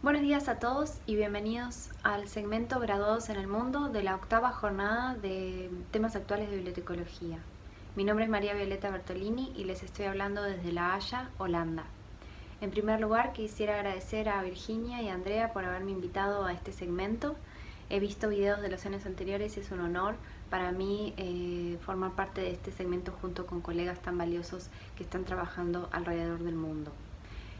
Buenos días a todos y bienvenidos al segmento Graduados en el Mundo de la octava jornada de temas actuales de bibliotecología. Mi nombre es María Violeta Bertolini y les estoy hablando desde La Haya, Holanda. En primer lugar quisiera agradecer a Virginia y a Andrea por haberme invitado a este segmento. He visto videos de los años anteriores y es un honor para mí eh, formar parte de este segmento junto con colegas tan valiosos que están trabajando alrededor del mundo.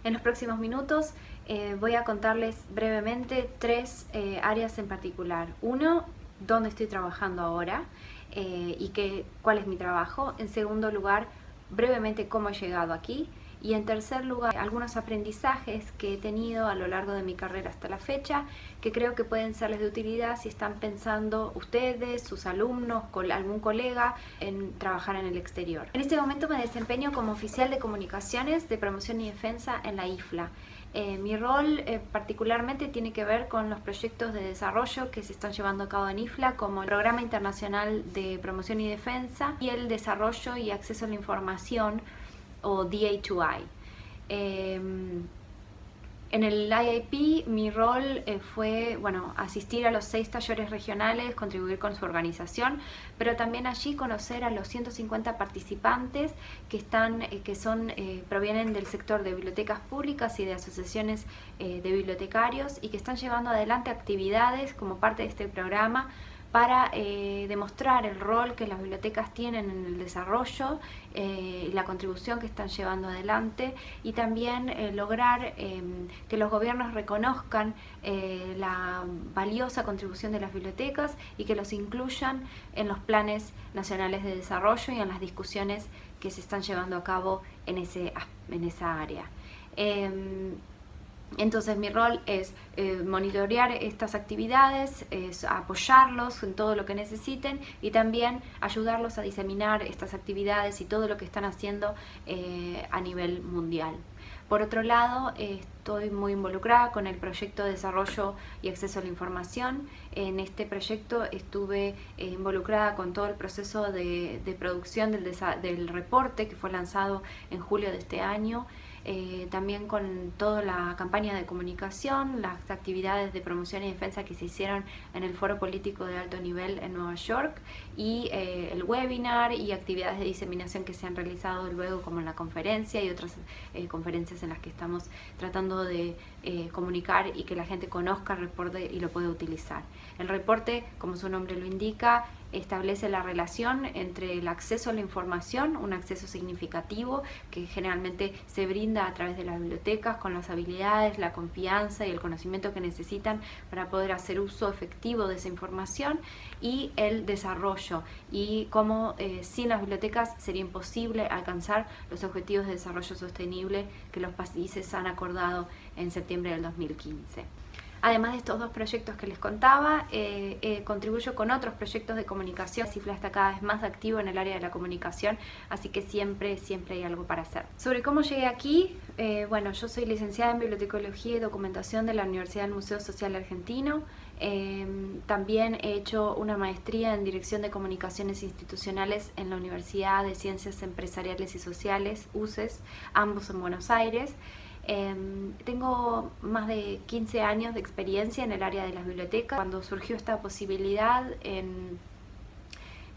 En los próximos minutos eh, voy a contarles brevemente tres eh, áreas en particular. Uno, dónde estoy trabajando ahora eh, y qué, cuál es mi trabajo. En segundo lugar, brevemente cómo he llegado aquí. Y en tercer lugar, algunos aprendizajes que he tenido a lo largo de mi carrera hasta la fecha, que creo que pueden serles de utilidad si están pensando ustedes, sus alumnos, algún colega, en trabajar en el exterior. En este momento me desempeño como oficial de comunicaciones de promoción y defensa en la IFLA. Eh, mi rol eh, particularmente tiene que ver con los proyectos de desarrollo que se están llevando a cabo en IFLA, como el Programa Internacional de Promoción y Defensa y el Desarrollo y Acceso a la Información o DA2I. Em, en el IIP mi rol eh, fue bueno, asistir a los seis talleres regionales, contribuir con su organización, pero también allí conocer a los 150 participantes que, están, eh, que son, eh, provienen del sector de bibliotecas públicas y de asociaciones de bibliotecarios y que están llevando adelante actividades como parte de este programa para eh, demostrar el rol que las bibliotecas tienen en el desarrollo eh, la contribución que están llevando adelante y también eh, lograr em, que los gobiernos reconozcan la valiosa contribución de las bibliotecas y que los incluyan en los planes nacionales de desarrollo y en las discusiones que se están llevando a cabo en, ese, en esa área. Entonces mi rol es eh, monitorear estas actividades, es apoyarlos en todo lo que necesiten y también ayudarlos a diseminar estas actividades y todo lo que están haciendo eh, a nivel mundial. Por otro lado, estoy muy involucrada con el proyecto de desarrollo y acceso a la información. En este proyecto estuve eh, involucrada con todo el proceso de, producción del reporte que fue lanzado en julio de este año. Eh, también con toda la campaña de comunicación, las actividades de promoción y defensa que se hicieron en el foro político de alto nivel en Nueva York y eh, el webinar y actividades de diseminación que se han realizado luego como en la conferencia y otras eh, conferencias en las que estamos tratando de comunicar y que la gente conozca el reporte y lo pueda utilizar. El reporte, como su nombre lo indica, establece la relación entre el acceso a la información, un acceso significativo que generalmente se brinda a través de las bibliotecas con las habilidades, la confianza y el conocimiento que necesitan para poder hacer uso efectivo de esa información y el desarrollo y cómo eh, sin las bibliotecas sería imposible alcanzar los objetivos de desarrollo sostenible que los países han acordado en septiembre del 2015. Además de estos dos proyectos que les contaba, eh, eh, contribuyo con otros proyectos de comunicación. Cifla está cada vez más activo en el área de la comunicación, así que siempre, siempre hay algo para hacer. Sobre cómo llegué aquí, eh, bueno, yo soy licenciada en Bibliotecología y Documentación de la Universidad del Museo Social Argentino. Em, también he hecho una maestría en Dirección de Comunicaciones Institucionales en la Universidad de Ciencias Empresariales y Sociales, UCES, ambos en Buenos Aires. Em, tengo más de 15 años de experiencia en el área de las bibliotecas. Cuando surgió esta posibilidad en,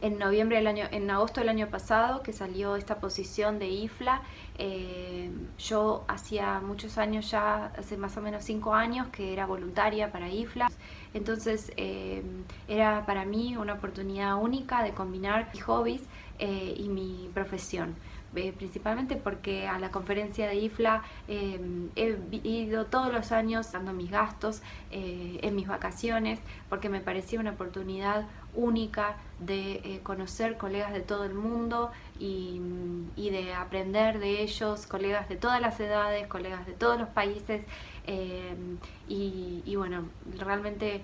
en noviembre del año, en agosto del año pasado, que salió esta posición de IFLA, em, yo hacía muchos años ya, hace más o menos 5 años, que era voluntaria para IFLA. Entonces em, era para mí una oportunidad única de combinar mis hobbies eh, y mi profesión. Eh, principalmente porque a la conferencia de IFLA em, he ido todos los años dando mis gastos eh, en mis vacaciones porque me parecía una oportunidad única de eh, conocer colegas de todo el mundo y, de aprender de ellos, colegas de todas las edades, colegas de todos los países y, y bueno, realmente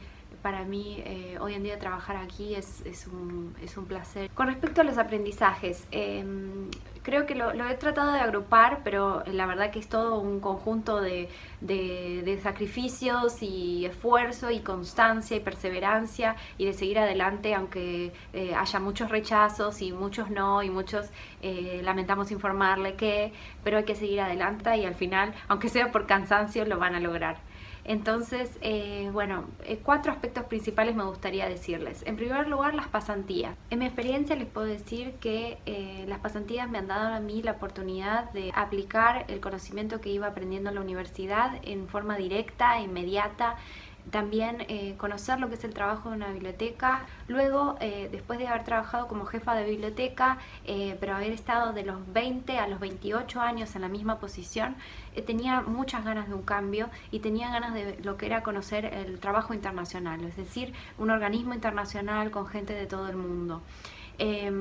para mí eh, hoy en día trabajar aquí es, un, placer. Con respecto a los aprendizajes, em, creo que lo, he tratado de agrupar, pero la verdad que es todo un conjunto de, de, sacrificios y esfuerzo y constancia y perseverancia y de seguir adelante aunque eh, haya muchos rechazos y muchos no y muchos eh, lamentamos informarle que, pero hay que seguir adelante y al final, aunque sea por cansancio, lo van a lograr. Entonces, eh, bueno, eh, cuatro aspectos principales me gustaría decirles. En primer lugar, las pasantías. En mi experiencia les puedo decir que eh, las pasantías me han dado a mí la oportunidad de aplicar el conocimiento que iba aprendiendo en la universidad en forma directa, inmediata, también eh, conocer lo que es el trabajo de una biblioteca. Luego, eh, después de haber trabajado como jefa de biblioteca, eh, pero haber estado de los 20 a los 28 años en la misma posición, tenía muchas ganas de un cambio y tenía ganas de lo que era conocer el trabajo internacional, es decir, un organismo internacional con gente de todo el mundo.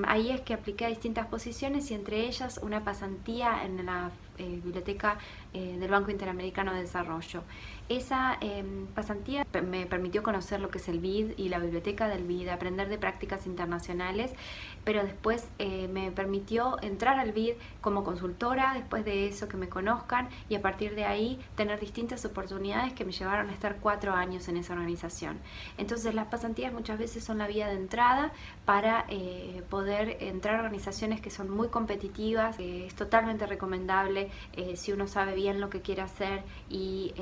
Ahí es que apliqué a distintas posiciones y entre ellas una pasantía en la biblioteca del Banco Interamericano de Desarrollo. Esa em, pasantía me permitió conocer lo que es el BID y la biblioteca del BID, aprender de prácticas internacionales, pero después eh, me permitió entrar al BID como consultora, después de eso que me conozcan y a partir de ahí tener distintas oportunidades que me llevaron a estar cuatro años en esa organización. Entonces las pasantías muchas veces son la vía de entrada para eh, poder entrar a organizaciones que son muy competitivas, es totalmente recomendable eh, si uno sabe bien lo que quiere hacer y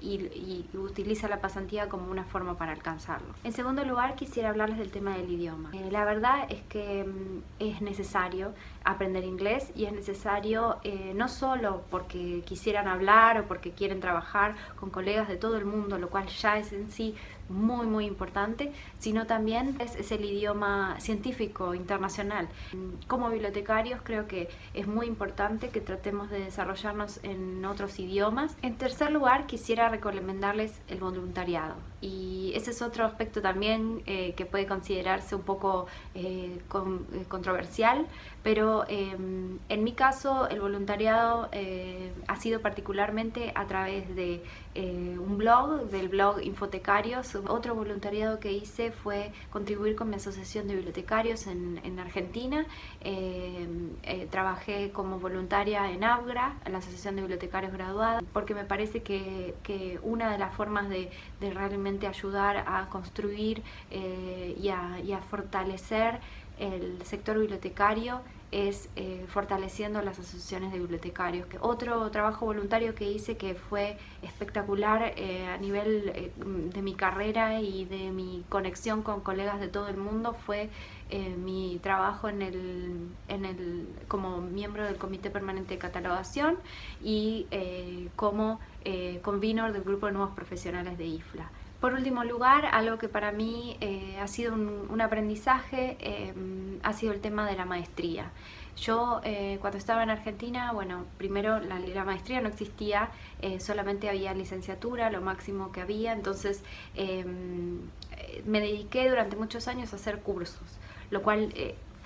y, utiliza la pasantía como una forma para alcanzarlo. En segundo lugar, quisiera hablarles del tema del idioma. Eh, la verdad es que mm, es necesario aprender inglés y es necesario eh, no solo porque quisieran hablar o porque quieren trabajar con colegas de todo el mundo, lo cual ya es en sí muy muy importante, sino también es, es, el idioma científico internacional. Como bibliotecarios creo que es muy importante que tratemos de desarrollarnos en otros idiomas. En tercer lugar quisiera recomendarles el voluntariado y ese es otro aspecto también eh, que puede considerarse un poco eh, eh, controversial, pero em, en mi caso el voluntariado ha sido particularmente a través de un blog, del blog Infotecarios. Otro voluntariado que hice fue contribuir con mi asociación de bibliotecarios en, en Argentina. Em, trabajé como voluntaria en ABGRA, la Asociación de Bibliotecarios Graduados, porque me parece que, que una de las formas de realmente ayudar a construir eh, y, a, fortalecer el sector bibliotecario es eh, fortaleciendo las asociaciones de bibliotecarios. Otro trabajo voluntario que hice que fue espectacular eh, a nivel de mi carrera y de mi conexión con colegas de todo el mundo fue mi trabajo en el, en el, como miembro del Comité Permanente de Catalogación y como convenor del Grupo de Nuevos Profesionales de IFLA. Por último lugar, algo que para mí eh, ha sido un, aprendizaje eh, ha sido el tema de la maestría. Yo eh, cuando estaba en Argentina, bueno, primero la, maestría no existía, solamente había licenciatura, lo máximo que había, entonces me dediqué durante muchos años a hacer cursos, lo cual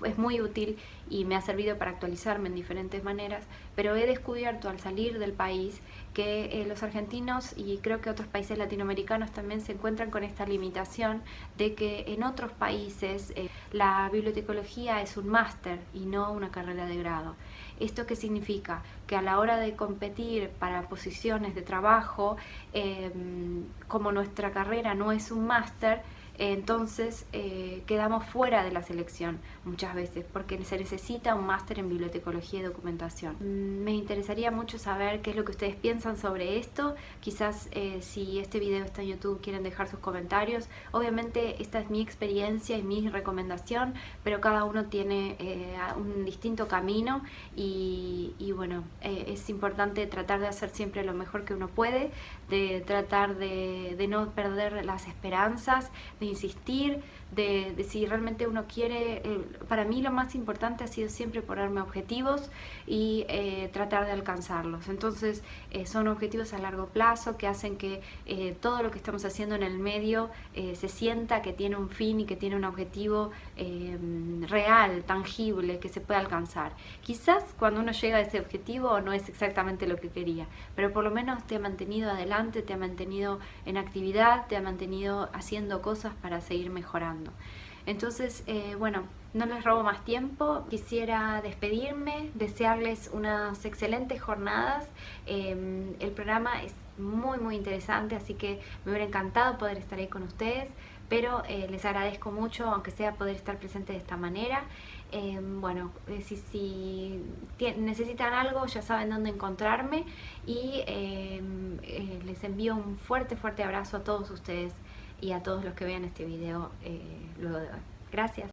es muy útil y me ha servido para actualizarme en diferentes maneras, pero he descubierto al salir del país que eh, los argentinos y creo que otros países latinoamericanos también se encuentran con esta limitación de que en otros países eh, la bibliotecología es un máster y no una carrera de grado. ¿Esto qué significa? Que a la hora de competir para posiciones de trabajo, em, como nuestra carrera no es un máster, entonces eh, quedamos fuera de la selección muchas veces porque se necesita un máster en bibliotecología y documentación. Mm, me interesaría mucho saber qué es lo que ustedes piensan sobre esto, quizás eh, si este video está en YouTube quieren dejar sus comentarios. Obviamente esta es mi experiencia y mi recomendación, pero cada uno tiene eh, un distinto camino y, bueno, es importante tratar de hacer siempre lo mejor que uno puede, de tratar de no perder las esperanzas, insistir, de, si realmente uno quiere, eh, para mí lo más importante ha sido siempre ponerme objetivos y eh, tratar de alcanzarlos. Entonces eh, son objetivos a largo plazo que hacen que todo lo que estamos haciendo en el medio se sienta que tiene un fin y que tiene un objetivo real, tangible, que se puede alcanzar. Quizás cuando uno llega a ese objetivo no es exactamente lo que quería, pero por lo menos te ha mantenido adelante, te ha mantenido en actividad, te ha mantenido haciendo cosas para seguir mejorando. Entonces, eh, bueno, no les robo más tiempo, quisiera despedirme, desearles unas excelentes jornadas. Em, el programa es muy muy interesante, así que me hubiera encantado poder estar ahí con ustedes, pero eh, les agradezco mucho, aunque sea poder estar presente de esta manera. Em, bueno, eh, si, si necesitan algo ya saben dónde encontrarme y em, les envío un fuerte, fuerte abrazo a todos ustedes y a todos los que vean este video luego de hoy. Gracias.